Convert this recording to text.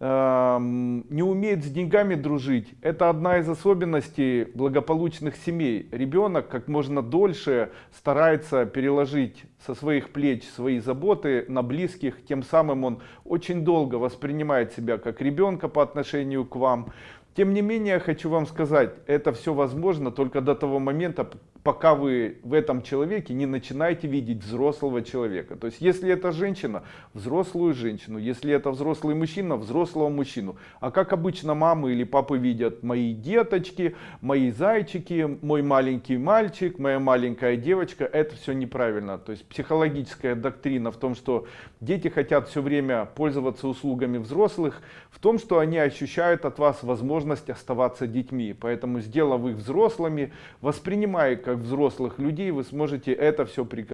не умеет с деньгами дружить. Это одна из особенностей благополучных семей. Ребенок как можно дольше старается переложить со своих плеч свои заботы на близких. Тем самым он очень долго воспринимает себя как ребенка по отношению к вам. Тем не менее, хочу вам сказать, это все возможно только до того момента, пока вы в этом человеке не начинаете видеть взрослого человека. То есть, если это женщина, взрослую женщину, если это взрослый мужчина, взрослого мужчину. А как обычно мамы или папы видят мои деточки, мои зайчики, мой маленький мальчик, моя маленькая девочка, это все неправильно. То есть, психологическая доктрина в том, что дети хотят все время пользоваться услугами взрослых, в том, что они ощущают от вас возможность оставаться детьми. Поэтому, сделав их взрослыми, воспринимая как взрослых людей, вы сможете это все прекратить.